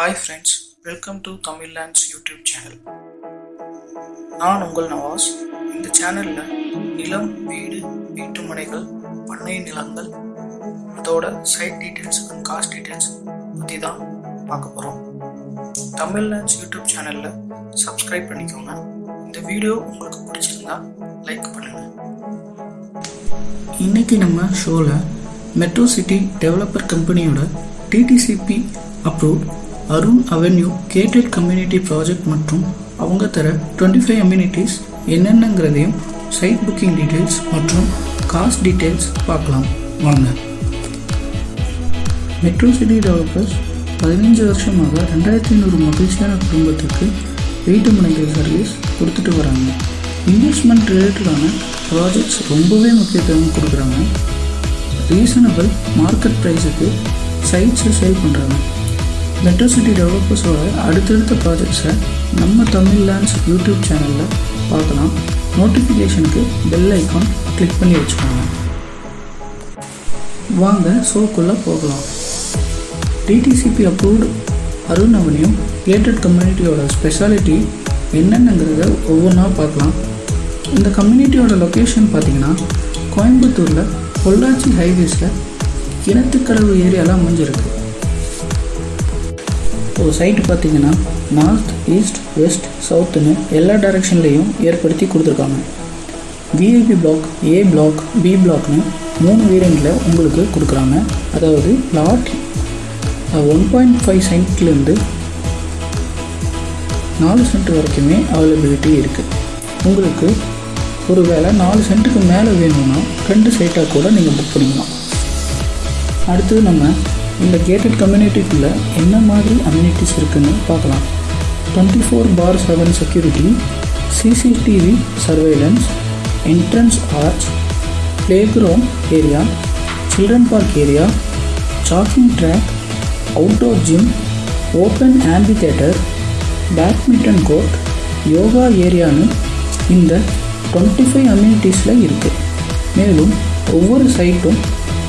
Hi friends welcome to Tamil lands YouTube channel நான் உங்கள் நவாஸ். இந்த சேனலில் நிலம் வீடு வீட்டு முனைகள் பண்ணை நிலங்கள் அதோட site details and cost details பற்றி தான் பார்க்க போகிறோம் தமிழ் லேண்ட்ஸ் யூடியூப் சேனலில் சப்ஸ்கிரைப் பண்ணிக்கோங்க. இந்த வீடியோ உங்களுக்கு பிடிச்சிருந்தா லைக் பண்ணுங்கள் இன்னைக்கு நம்ம ஷோவில் மெட்ரோ சிட்டி டெவலப்பர் கம்பெனியோட DTCP approved Arun avenue gated community project மற்றும் அவங்க தர டுவெண்ட்டி ஃபைவ் அம்யூனிட்டிஸ் என்னென்னங்கிறதையும் சைட் புக்கிங் டீட்டெயில்ஸ் மற்றும் காஸ்ட் டீட்டெயில்ஸ் பார்க்கலாம். வாங்க. மெட்ரோ சிட்டி டெவலப்பர்ஸ் பதினஞ்சு வருஷமாக ரெண்டாயிரத்தி ஐநூறு மகிழ்ச்சியான குடும்பத்துக்கு வீட்டு மனைகள் சர்வீஸ் கொடுத்துட்டு வராங்க. இன்வெஸ்ட்மெண்ட் ரிலேட்டடான ப்ராஜெக்ட்ஸ் ரொம்பவே முக்கியத்துவம் கொடுக்குறாங்க. ரீசனபிள் மார்க்கெட் ப்ரைஸுக்கு சைட்ஸை சேல் பண்ணுறாங்க மெட்ரோ சிட்டி டெவலப்பர்ஸோட அடுத்தடுத்த ப்ராஜெக்ட்ஸை நம்ம தமிழ் லேண்ட்ஸ் யூடியூப் சேனலில் பார்க்கலாம். நோட்டிஃபிகேஷனுக்கு பெல் ஐக்கான் கிளிக் பண்ணி வச்சுக்கோங்க. வாங்க ஷோக்குள்ளே போகலாம். டிடிசிபி அப்ரூவ்டு அருண் அவனியும் கேட்டட் கம்யூனிட்டியோட ஸ்பெஷாலிட்டி என்னென்னங்கிறத ஒவ்வொன்றா பார்க்கலாம். இந்த கம்யூனிட்டியோட லொக்கேஷன் பார்த்திங்கன்னா கோயம்புத்தூரில் பொள்ளாச்சி ஹைவேஸில் கிணத்துக்கடவு ஏரியாவில் அமைஞ்சிருக்கு. ஒரு சைட்டு பார்த்தீங்கன்னா நார்த் ஈஸ்ட் வெஸ்ட் சவுத்துன்னு எல்லா டைரெக்ஷன்லேயும் ஏற்படுத்தி கொடுத்துருக்காங்க. VIP block A block B பிளாக்னு மூணு வேரியண்ட்டில் உங்களுக்கு கொடுக்குறாங்க. அதாவது லாட் ஒன் பாயிண்ட் ஃபைவ் சென்ட்லேருந்து நாலு சென்ட் வரைக்குமே அவைலபிலிட்டி இருக்குது உங்களுக்கு ஒரு வேளை நாலு சென்ட்டுக்கு மேலே வேணும்னா ரெண்டு சைட்டாக கூட நீங்கள் புக் பண்ணிக்கலாம். அடுத்தது நம்ம இந்த கேட்டட் கம்யூனிட்டிக்குள்ளே என்ன மாதிரி அம்யூனிட்டிஸ் இருக்குன்னு பார்க்கலாம். Twenty four by seven security CCTV surveillance entrance arch playground area children park area jogging track outdoor gym open amphitheatre badminton court yoga ஏரியான்னு இந்த டுவெண்ட்டி ஃபைவ் அம்யூனிட்டிஸில் இருக்குது மேலும் ஒவ்வொரு சைட்டும்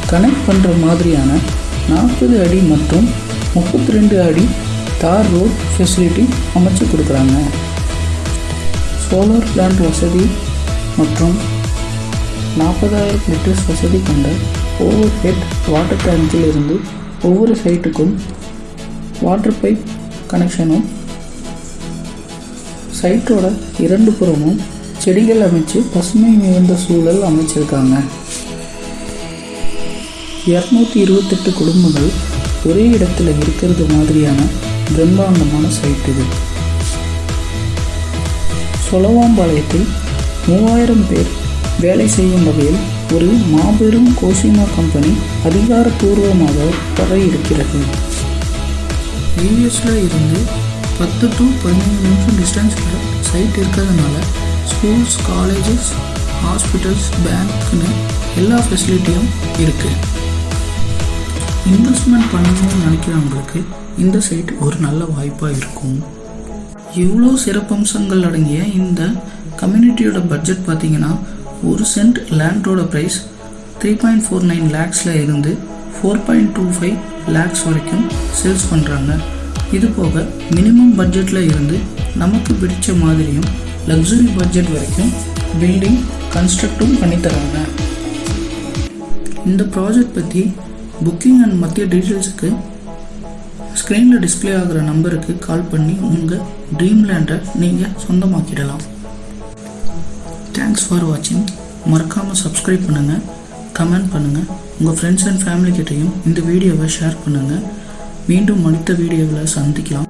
கனெக்ட் பண்ணுற மாதிரியான நாற்பது அடி மற்றும் முப்பத்தி ரெண்டு அடி தார் ரோட் ஃபெசிலிட்டி அமைச்சு கொடுக்குறாங்க. சோலார் பிளான்ட் வசதி மற்றும் நாற்பதாயிரம் லிட்டர்ஸ் வசதி கொண்ட ஓவர் ஹெட் வாட்டர் டேங்கில் இருந்து ஒவ்வொரு சைட்டுக்கும் வாட்டர் பைப் கனெக்ஷனும் சைட்டோட இரண்டு புறமும் செடிகள் அமைச்சு பசுமை மிகுந்த சூழல் அமைச்சிருக்காங்க. இரநூத்தி இருபத்தெட்டு குடும்பங்கள் ஒரே இடத்துல இருக்கிறது மாதிரியான பிரம்மாண்டமான சைட் இது. சொலவாம்பாளையத்தில் மூவாயிரம் பேர் வேலை செய்யும் வகையில் ஒரு மாபெரும் கோசிமா கம்பெனி அதிகாரப்பூர்வமாக வர இருக்கிறது யூஎஸில் இருந்து பத்து டு பதினைந்து நிமிஷம் டிஸ்டன்ஸில் சைட் இருக்கிறதுனால ஸ்கூல்ஸ் காலேஜஸ் ஹாஸ்பிட்டல்ஸ் பேங்க்னு எல்லா ஃபெசிலிட்டியும் இருக்குது இன்வெஸ்ட்மெண்ட் பண்ணணும்னு நினைக்கிறவங்களுக்கு இந்த சைட் ஒரு நல்ல வாய்ப்பாக இருக்கும். எவ்வளோ சிறப்பம்சங்கள் அடங்கிய இந்த கம்யூனிட்டியோட பட்ஜெட் பார்த்தீங்கன்னா ஒரு cent லேண்டோட price three point four nine லேக்ஸில் இருந்து four point two five lakhs வரைக்கும் சேல்ஸ் பண்ணுறாங்க இது போக மினிமம் பட்ஜெட்டில் இருந்து நமக்கு பிடிச்ச மாதிரியும் லக்ஸுரி பட்ஜெட் வரைக்கும் பில்டிங் கன்ஸ்ட்ரக்டும் பண்ணித்தராங்க இந்த ப்ராஜெக்ட் பற்றி புக்கிங் அண்ட் மத்திய டீட்டெயில்ஸுக்கு ஸ்க்ரீனில் டிஸ்பிளே ஆகிற நம்பருக்கு கால் பண்ணி உங்கள் ட்ரீம் லேண்டை நீங்கள் சொந்தமாக்கிடலாம் தேங்க்ஸ் ஃபார் வாட்சிங் மறக்காமல் சப்ஸ்கிரைப் பண்ணுங்கள் கமெண்ட் பண்ணுங்கள் உங்கள் ஃப்ரெண்ட்ஸ் அண்ட் ஃபேமிலிக்கிட்டையும் இந்த வீடியோவை ஷேர் பண்ணுங்கள் மீண்டும் அடுத்த வீடியோவில் சந்திக்கலாம்.